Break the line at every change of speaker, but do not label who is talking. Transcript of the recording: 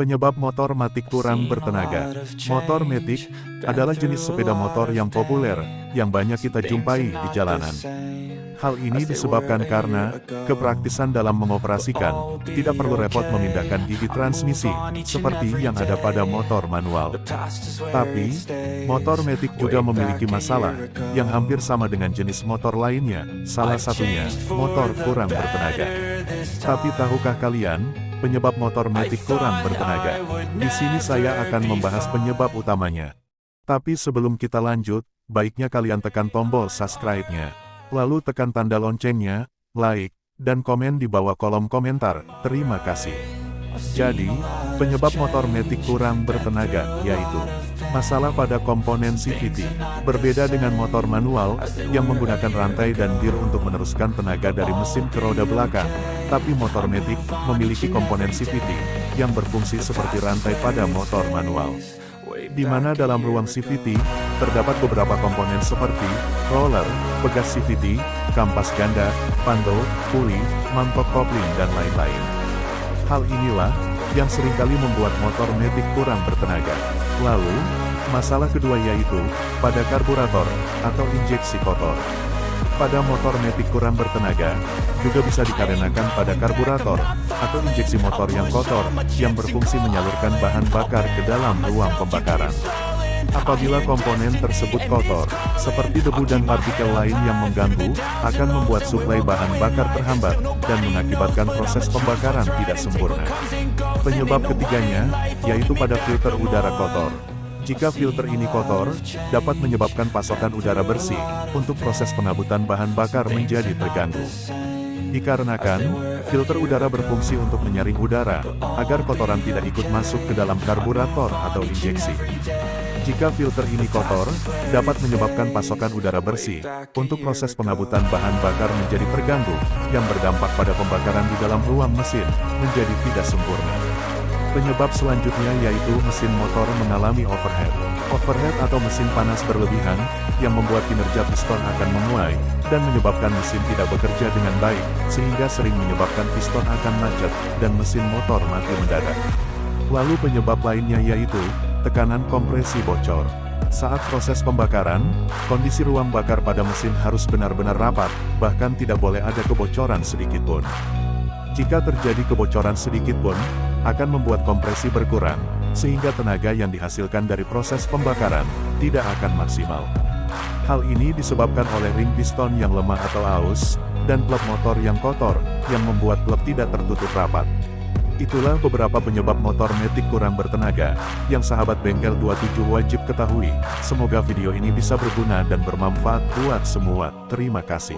Penyebab motor matik kurang bertenaga. Motor metik adalah jenis sepeda motor yang populer, yang banyak kita jumpai di jalanan. Hal ini disebabkan karena kepraktisan dalam mengoperasikan, tidak perlu repot memindahkan gigi transmisi, seperti yang ada pada motor manual. Tapi, motor metik juga memiliki masalah, yang hampir sama dengan jenis motor lainnya, salah satunya, motor kurang bertenaga. Tapi tahukah kalian, penyebab motor Matic kurang bertenaga. Di sini saya akan membahas penyebab utamanya. Tapi sebelum kita lanjut, baiknya kalian tekan tombol subscribe-nya. Lalu tekan tanda loncengnya, like, dan komen di bawah kolom komentar. Terima kasih. Jadi, penyebab motor Matic kurang bertenaga, yaitu Masalah pada komponen CVT. Berbeda dengan motor manual, yang menggunakan rantai dan gear untuk meneruskan tenaga dari mesin ke roda belakang, tapi motor Matic memiliki komponen CVT, yang berfungsi seperti rantai pada motor manual. Di mana dalam ruang CVT, terdapat beberapa komponen seperti roller, pegas CVT, kampas ganda, pando, puli, mangkok kopling dan lain-lain. Hal inilah, yang sering kali membuat motor Matic kurang bertenaga. Lalu, masalah kedua yaitu, pada karburator, atau injeksi kotor. Pada motor Matic kurang bertenaga, juga bisa dikarenakan pada karburator, atau injeksi motor yang kotor, yang berfungsi menyalurkan bahan bakar ke dalam ruang pembakaran. Apabila komponen tersebut kotor, seperti debu dan partikel lain yang mengganggu, akan membuat suplai bahan bakar terhambat, dan mengakibatkan proses pembakaran tidak sempurna. Penyebab ketiganya, yaitu pada filter udara kotor. Jika filter ini kotor, dapat menyebabkan pasokan udara bersih, untuk proses pengabutan bahan bakar menjadi terganggu. Dikarenakan, filter udara berfungsi untuk menyaring udara, agar kotoran tidak ikut masuk ke dalam karburator atau injeksi. Jika filter ini kotor, dapat menyebabkan pasokan udara bersih, untuk proses pengabutan bahan bakar menjadi terganggu, yang berdampak pada pembakaran di dalam ruang mesin, menjadi tidak sempurna. Penyebab selanjutnya yaitu mesin motor mengalami overhead. Overhead atau mesin panas berlebihan, yang membuat kinerja piston akan menguai, dan menyebabkan mesin tidak bekerja dengan baik, sehingga sering menyebabkan piston akan macet, dan mesin motor mati mendadak. Lalu penyebab lainnya yaitu, tekanan kompresi bocor. Saat proses pembakaran, kondisi ruang bakar pada mesin harus benar-benar rapat, bahkan tidak boleh ada kebocoran sedikit pun. Jika terjadi kebocoran sedikit pun, akan membuat kompresi berkurang, sehingga tenaga yang dihasilkan dari proses pembakaran, tidak akan maksimal. Hal ini disebabkan oleh ring piston yang lemah atau aus, dan klep motor yang kotor, yang membuat klep tidak tertutup rapat. Itulah beberapa penyebab motor metik kurang bertenaga, yang sahabat bengkel 27 wajib ketahui. Semoga video ini bisa berguna dan bermanfaat buat semua. Terima kasih.